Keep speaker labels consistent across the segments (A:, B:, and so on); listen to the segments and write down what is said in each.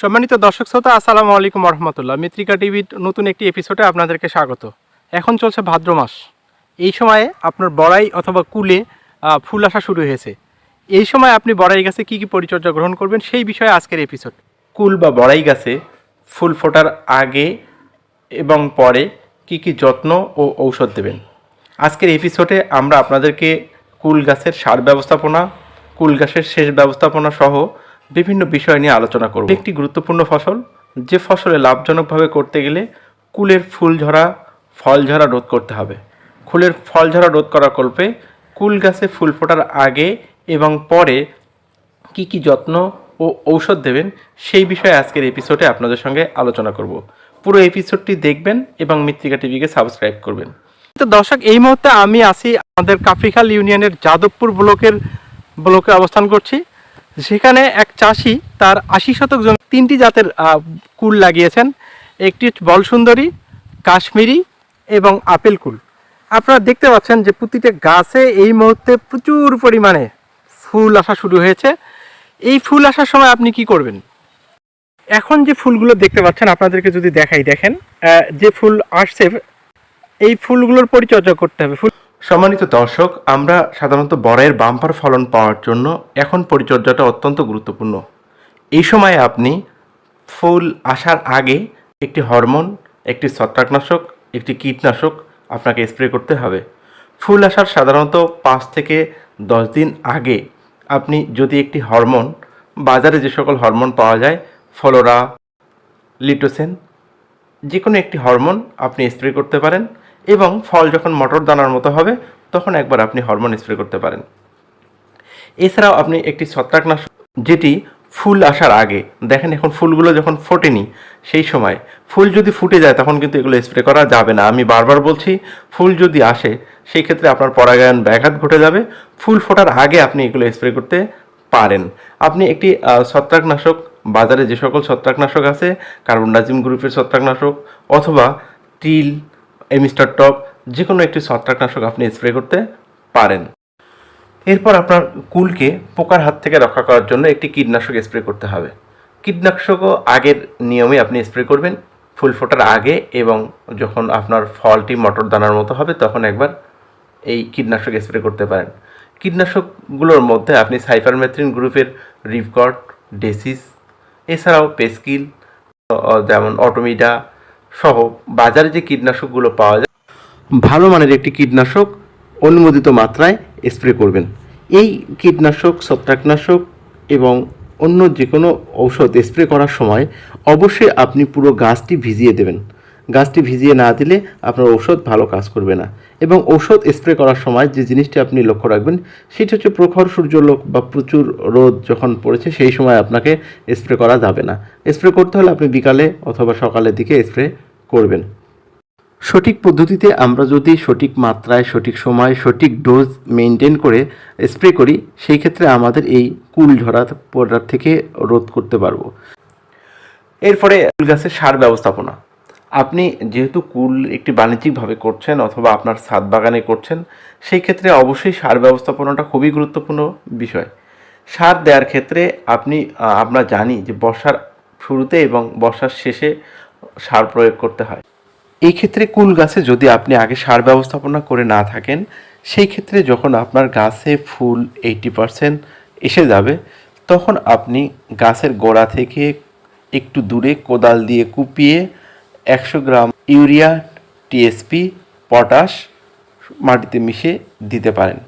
A: সম্মানিত দর্শক শ্রোতা, আসসালামু আলাইকুম রহমতুল্লাহ মিত্রিকা টিভির নতুন একটি এপিসোডে আপনাদেরকে স্বাগত। এখন চলছে ভাদ্র মাস। এই সময়ে আপনার বড়াই অথবা কুলে ফুল আসা শুরু হয়েছে। এই সময় আপনি বড়াই গাছে কী কী পরিচর্যা গ্রহণ করবেন সেই বিষয়ে আজকের এপিসোড কুল বা বড়াই গাছে ফুল ফোটার আগে এবং পরে কি কি যত্ন ও ঔষধ দেবেন? আজকের এপিসোডে আমরা আপনাদেরকে কুল গাছের সার ব্যবস্থাপনা, কুল গাছের সেচ ব্যবস্থাপনা সহ বিভিন্ন বিষয় নিয়ে আলোচনা করব। একটি গুরুত্বপূর্ণ ফসল, যে ফসলে লাভজনকভাবে করতে গেলে কুলের ফুল ঝরা, ফল ঝরা রোধ করতে হবে। ফুলের ফল ঝরা রোধ করার কল্পে কুল গাছে ফুল ফোটার আগে এবং পরে কি কি যত্ন ও ঔষধ দেবেন, সেই বিষয়ে আজকের এপিসোডে আপনাদের সঙ্গে আলোচনা করব। পুরো এপিসোডটি দেখবেন এবং মৃত্তিকা টিভিকে সাবস্ক্রাইব করবেন। তো দর্শক, এই মুহূর্তে আমি আছি আমাদের কাফরিখাল ইউনিয়নের যাদবপুর ব্লকের, ব্লকে অবস্থান করছি। সেখানে এক চাষি তার আশি শতক জমি তিনটি জাতের কুল লাগিয়েছেন। একটি বলসুন্দরী, কাশ্মীরি এবং আপেল কুল। আপনারা দেখতে পাচ্ছেন যে প্রতিটা গাছে এই মুহূর্তে প্রচুর পরিমাণে ফুল আসা শুরু হয়েছে। এই ফুল আসার সময় আপনি কি করবেন? এখন যে ফুলগুলো দেখতে পাচ্ছেন, আপনাদেরকে যদি দেখাই দেখেন যে ফুল আসছে, এই ফুলগুলোর পরিচর্যা করতে হবে। ফুল সম্মানিত দর্শক, আমরা সাধারণত বরের বাম্পার ফলন পাওয়ার জন্য এখন পরিচর্যাটা অত্যন্ত গুরুত্বপূর্ণ। এই সময়ে আপনি ফুল আসার আগে একটি হরমোন, একটি ছত্রাকনাশক, একটি কীটনাশক আপনাকে স্প্রে করতে হবে। ফুল আসার সাধারণত পাঁচ থেকে দশ দিন আগে আপনি যদি একটি হরমোন, বাজারে যে সকল হরমোন পাওয়া যায়, ফলোরা, লিটোসেন যে কোনো একটি হরমোন আপনি স্প্রে করতে পারেন। এবং ফল যখন মটর দানার মতো হবে, তখন একবার আপনি হরমোন স্প্রে করতে পারেন। এছাড়াও আপনি একটি ছত্রাকনাশক, যেটি ফুল আসার আগে, দেখেন এখন ফুলগুলো যখন ফোটেনি, সেই সময় ফুল যদি ফুটে যায়, তখন কিন্তু এগুলো স্প্রে করা যাবে না। আমি বারবার বলছি, ফুল যদি আসে, সেই ক্ষেত্রে আপনার পরাগায়ন ব্যাঘাত ঘটে যাবে। ফুল ফোটার আগে আপনি এগুলো স্প্রে করতে পারেন। আপনি একটি ছত্রাকনাশক, বাজারে যে সকল ছত্রাকনাশক আছে কার্বনডাজিম গ্রুপের ছত্রাকনাশক, অথবা টিল এমিস্টার টপ যে কোনো একটি ছত্রাকনাশক আপনি স্প্রে করতে পারেন। এরপর আপনার কুলকে পোকার হাত থেকে রক্ষা করার জন্য একটি কীটনাশক স্প্রে করতে হবে। কীটনাশকও আগের নিয়মে আপনি স্প্রে করবেন, ফুল ফোটার আগে এবং যখন আপনার ফলটি মটর দানার মতো হবে তখন একবার এই কীটনাশক স্প্রে করতে পারেন। কীটনাশকগুলোর মধ্যে আপনি সাইফারমেথ্রিন গ্রুপের রিভকট, ডেসিস, এছাড়াও পেস্কিল যেমন অটোমিডা সহ বাজারে যে কীটনাশকগুলো পাওয়া যায়, ভালো মানের একটি কীটনাশক অনুমোদিত মাত্রায় স্প্রে করবেন। এই কীটনাশক, ছত্রাকনাশক এবং অন্য যে কোনো ঔষধ স্প্রে করার সময় অবশ্যই আপনি পুরো গাছটি ভিজিয়ে দেবেন। গাছটি ভিজিয়ে না দিলে আপনার ঔষধ ভালো কাজ করবে না। এবং ঔষধ স্প্রে করার সময় যে জিনিসটি আপনি লক্ষ্য রাখবেন, সেটা হচ্ছে প্রখর সূর্যলোক বা প্রচুর রোদ যখন পড়েছে, সেই সময় আপনাকে স্প্রে করা যাবে না। স্প্রে করতে হলে আপনি বিকালে অথবা সকালের দিকে স্প্রে করবেন। সঠিক পদ্ধতিতে আমরা যদি সঠিক মাত্রায়, সঠিক সময়, সঠিক ডোজ মেনটেন করে স্প্রে করি, সেই ক্ষেত্রে আমাদের এই কুল ঝরা পড়ার থেকে রোধ করতে পারব। এরপরে কুল গাছের সার ব্যবস্থাপনা। আপনি যেহেতু কুল একটি বাণিজ্যিকভাবে করছেন অথবা আপনার ছাদ বাগানে করছেন, সেই ক্ষেত্রে অবশ্যই সার ব্যবস্থাপনাটা খুবই গুরুত্বপূর্ণ বিষয়। সার দেওয়ার ক্ষেত্রে আপনি আমরা জানি যে বর্ষার শুরুতে এবং বর্ষার শেষে সার প্রয়োগ করতে হয়। এই ক্ষেত্রে কুল গাছে যদি আপনি আগে সার ব্যবস্থাপনা করে না থাকেন, সেই ক্ষেত্রে যখন আপনার গাছে ফুল এইটি পারসেন্ট এসে যাবে, তখন আপনি গাছের গোড়া থেকে একটু দূরে কোদাল দিয়ে কুপিয়ে একশো গ্রাম ইউরিয়া টিএসপি পটাশ মাটিতে মিশিয়ে দিতে পারেন।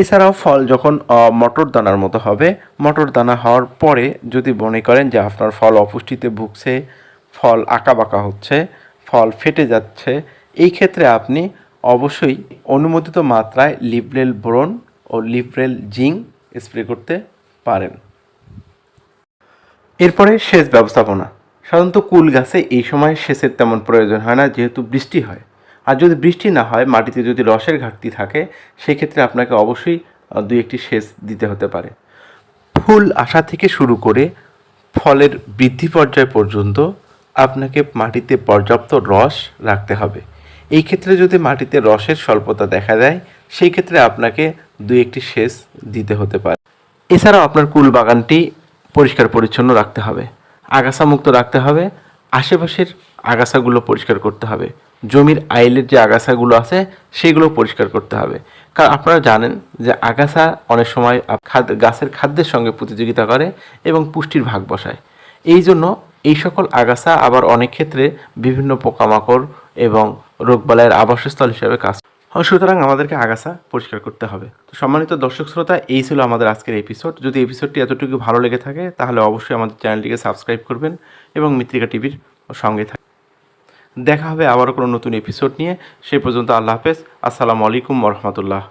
A: এছাড়াও ফল যখন মটর দানার মতো হবে, মটর দানা হওয়ার পরে যদি মনে করেন যে আপনার ফল অপুষ্টিতে ভুগছে, ফল আঁকা বাঁকা হচ্ছে, ফল ফেটে যাচ্ছে, এই ক্ষেত্রে আপনি অবশ্যই অনুমোদিত মাত্রায় লিবরেল বোরন ও লিবরেল জিঙ্ক স্প্রে করতে পারেন। এরপরে সেচ ব্যবস্থাপনা। সাধারণত কুল গাছে এই সময় সেচের তেমন প্রয়োজন হয় না, যেহেতু বৃষ্টি হয়। আর যদি বৃষ্টি না হয়, মাটিতে যদি রসের ঘাটতি থাকে, সেক্ষেত্রে আপনাকে অবশ্যই দুই একটি সেচ দিতে হতে পারে। ফুল আসা থেকে শুরু করে ফলের বৃদ্ধি পর্যায় পর্যন্ত আপনাকে মাটিতে পর্যাপ্ত রস রাখতে হবে। এই ক্ষেত্রে যদি মাটিতে রসের স্বল্পতা দেখা দেয় সেই ক্ষেত্রে আপনাকে দুই একটি সেচ দিতে হতে পারে। এছাড়াও আপনার কুল বাগানটি পরিষ্কার পরিচ্ছন্ন রাখতে হবে।
B: আগাছা মুক্ত রাখতে হবে, আশেপাশের আগাছাগুলো পরিষ্কার করতে হবে, জমির আইলের যে আগাছাগুলো আছে সেগুলো পরিষ্কার করতে হবে। কারণ আপনারা জানেন যে আগাছা অনেক সময় গাছের খাদ্যের সঙ্গে প্রতিযোগিতা করে এবং পুষ্টির ভাগ বসায়। এই জন্য এই সকল আগাছা আবার অনেক ক্ষেত্রে বিভিন্ন পোকামাকড় এবং রোগবালাইয়ের আবাসস্থল হিসেবে কাজ সুতরাং আমাদেরকে আগাছা পরিষ্কার করতে হবে। তো সম্মানিত দর্শক শ্রোতা, এই ছিল আমাদের আজকের এপিসোড যদি এপিসোডটি এতটুকু ভালো লেগে থাকে, তাহলে অবশ্যই আমাদের চ্যানেলটিকে সাবস্ক্রাইব করবেন এবং মিত্রিকা টিভির সঙ্গে থাকবেন দেখা হবে আবারও কোনো নতুন এপিসোড নিয়ে। সেই পর্যন্ত আল্লাহ হাফেজ। আসসালামু আলাইকুম রহমতুল্লাহ।